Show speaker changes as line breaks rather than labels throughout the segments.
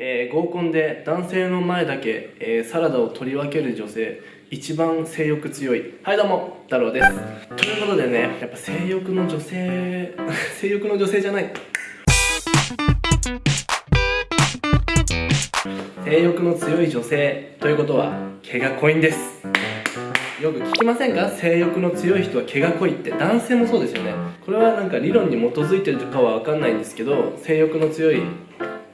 えー、合コンで男性の前だけ、えー、サラダを取り分ける女性一番性欲強い。はいどうも太郎です。ということでねやっぱ性欲の女性 性欲の女性じゃない。性欲の強い女性ということは毛が濃いんです。よく聞きませんか？性欲の強い人は毛が濃いって。男性もそうですよね。これはなんか理論に基づいてるかは分かんないんですけど性欲の強い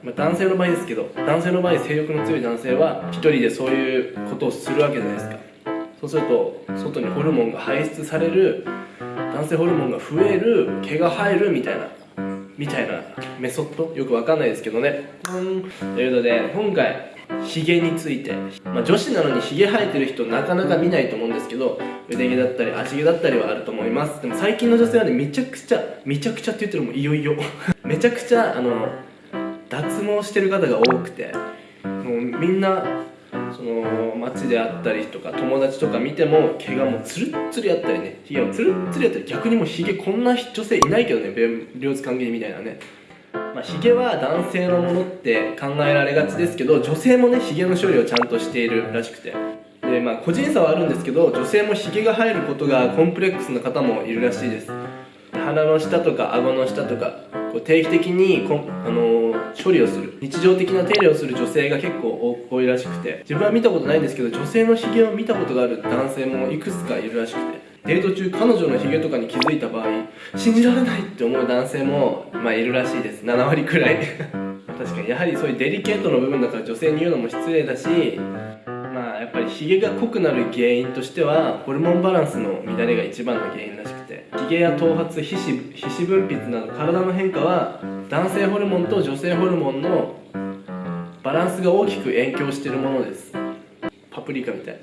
まあ、男性の場合ですけど男性の場合性欲の強い男性は一人でそういうことをするわけじゃないですか。そうすると外にホルモンが排出される男性ホルモンが増える毛が生えるみたいなみたいなメソッド？よくわかんないですけどね。うんということで今回ヒゲについて、まあ、女子なのにヒゲ生えてる人なかなか見ないと思うんですけど腕毛だったり足毛だったりはあると思います。でも最近の女性はねめちゃくちゃめちゃくちゃって言ってるもういよいよ。めちゃくちゃあの脱毛してる方が多くてもうみんなその街であったりとか友達とか見ても毛がもうツルッツルやったりねヒゲもツルッツルやったり逆にもうヒゲこんな女性いないけどね両津関係みたいなね。まあ、ヒゲは男性のものって考えられがちですけど女性もねヒゲの処理をちゃんとしているらしくて。でまあ個人差はあるんですけど女性もヒゲが入ることがコンプレックスな方もいるらしいです。鼻の下とか顎の下とかこう定期的にこ、あの、処理をする。日常的な手入れをする女性が結構多いらしくて。自分は見たことないんですけど女性のヒゲを見たことがある男性もいくつかいるらしくて。デート中彼女のヒゲとかに気づいた場合信じられないって思う男性も、まあ、いるらしいです。7割くらい。確かに。やはりそういうデリケートの部分だから女性に言うのも失礼だしやっぱりヒゲが濃くなる原因としてはホルモンバランスの乱れが一番の原因らしくてヒゲや頭髪皮脂皮脂分泌など体の変化は男性ホルモンと女性ホルモンのバランスが大きく影響しているものです。パプリカみたい。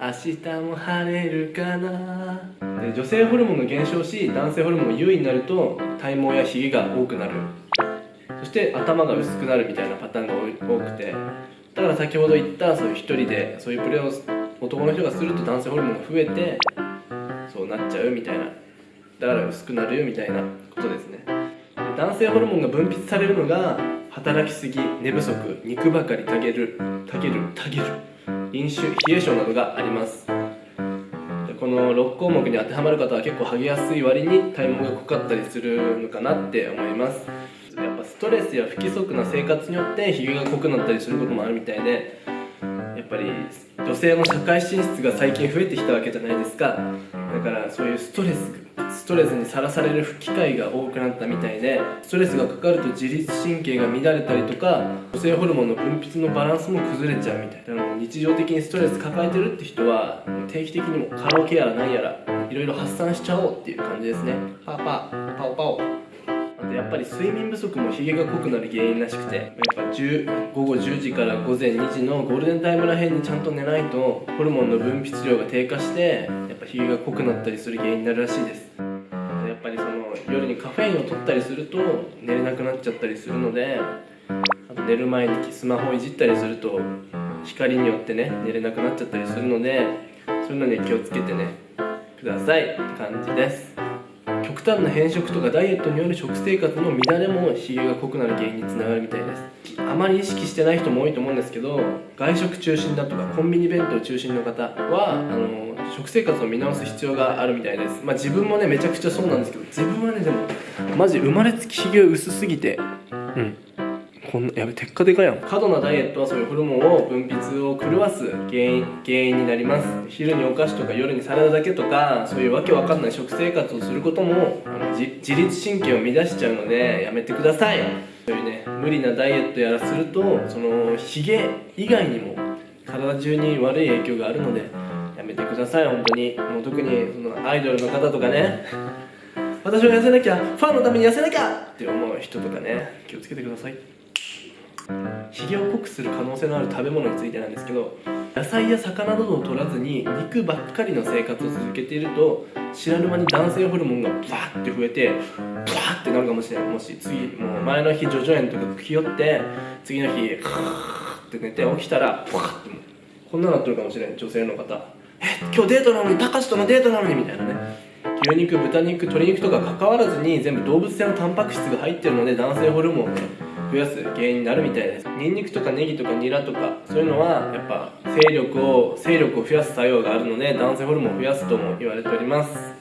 明日も晴れるかな。で女性ホルモンが減少し男性ホルモンが優位になると体毛やヒゲが多くなる。そして頭が薄くなるみたいなパターンが多くてだから先ほど言ったそういう一人でそういうプレーを男の人がすると男性ホルモンが増えてそうなっちゃうみたいな。だから薄くなるよみたいなことですね。男性ホルモンが分泌されるのが働きすぎ寝不足肉ばかりたげるたげるたげる飲酒冷え性などがあります。この6項目に当てはまる方は結構剥げやすい割に体毛が濃かったりするのかなって思います。ぱストレスや不規則な生活によってひげが濃くなったりすることもあるみたいでやっぱり女性の社会進出が最近増えてきたわけじゃないですか。だからそういうストレスストレスにさらされる機会が多くなったみたいでストレスがかかると自律神経が乱れたりとか女性ホルモンの分泌のバランスも崩れちゃうみたいな日常的にストレス抱えてるって人は定期的にもカラオケやら何やらいろいろ発散しちゃおうっていう感じですね。パパパオパオ。やっぱり睡眠不足もヒゲが濃くなる原因らしくてやっぱ10午後10時から午前2時のゴールデンタイムらへんにちゃんと寝ないとホルモンの分泌量が低下してやっぱヒゲが濃くなったりする原因になるらしいです。やっぱりその夜にカフェインを取ったりすると寝れなくなっちゃったりするのであと寝る前にスマホをいじったりすると光によってね寝れなくなっちゃったりするのでそういうのに気をつけてねくださいって感じです。極端な変色とかダイエットによる食生活の乱れも比喩が濃くなる原因につながるみたいです。あまり意識してない人も多いと思うんですけど外食中心だとかコンビニ弁当中心の方はあの食生活を見直す必要があるみたいです。まあ自分もねめちゃくちゃそうなんですけど自分はねでもマジ生まれつきひげ薄すぎてうん。こんなやべテッカテカやん。過度なダイエットはそういうホルモンを分泌を狂わす原因原因になります。昼にお菓子とか夜にサラダだけとかそういうわけわかんない食生活をすることもあの自律神経を乱しちゃうのでやめてください。そういうね無理なダイエットやらするとそのヒゲ以外にも体中に悪い影響があるのでやめてください。本当に。もう特にそのアイドルの方とかね。私は痩せなきゃファンのために痩せなきゃって思う人とかね気をつけてください。ひげを濃くする可能性のある食べ物についてなんですけど野菜や魚などを取らずに肉ばっかりの生活を続けていると知らぬ間に男性ホルモンがバーって増えてバーってなるかもしれない。もし次もう前の日叙々苑とか吹き寄って次の日カーって寝て起きたらバーってこんななってるかもしれない。女性の方。え今日デートなのにたかしとのデートなのにみたいなね。牛肉豚肉鶏肉とか関わらずに全部動物性のタンパク質が入ってるので男性ホルモンね増やす原因になるみたいです。ニンニクとかネギとかニラとかそういうのはやっぱ勢力を勢力を増やす作用があるので男性ホルモンを増やすとも言われております。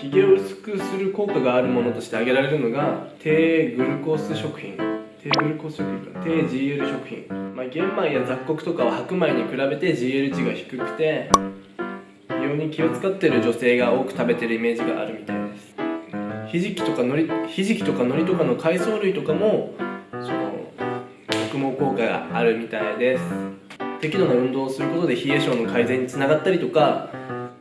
ひげを薄くする効果があるものとして挙げられるのが低グルコース食品。低グルコース食品か低 GL 食品、まあ、玄米や雑穀とかは白米に比べて GL 値が低くて美容に気を使ってる女性が多く食べてるイメージがあるみたいです。ひじきとかのりひじきとか海苔とかの海藻類とかもあるみたいです。適度な運動をすることで冷え性の改善につながったりとか、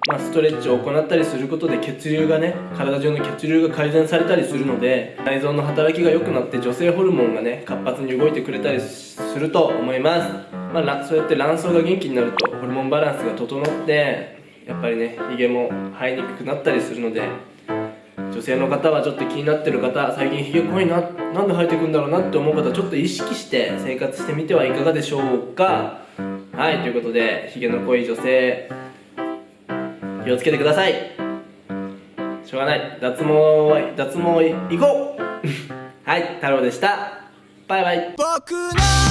まあ、ストレッチを行ったりすることで血流がね体中の血流が改善されたりするので内臓の働きが良くなって女性ホルモンがね活発に動いてくれたりすると思います、まあ、そうやって卵巣が元気になるとホルモンバランスが整ってやっぱりねヒゲも生えにくくなったりするので女性の方はちょっと気になってる方最近ヒゲ濃いななんで生えてくんだろうなって思う方ちょっと意識して生活してみてはいかがでしょうか。はいということでヒゲの濃い女性気をつけてください。しょうがない。脱毛は脱毛行こう。はい太郎でした。バイバイ。僕の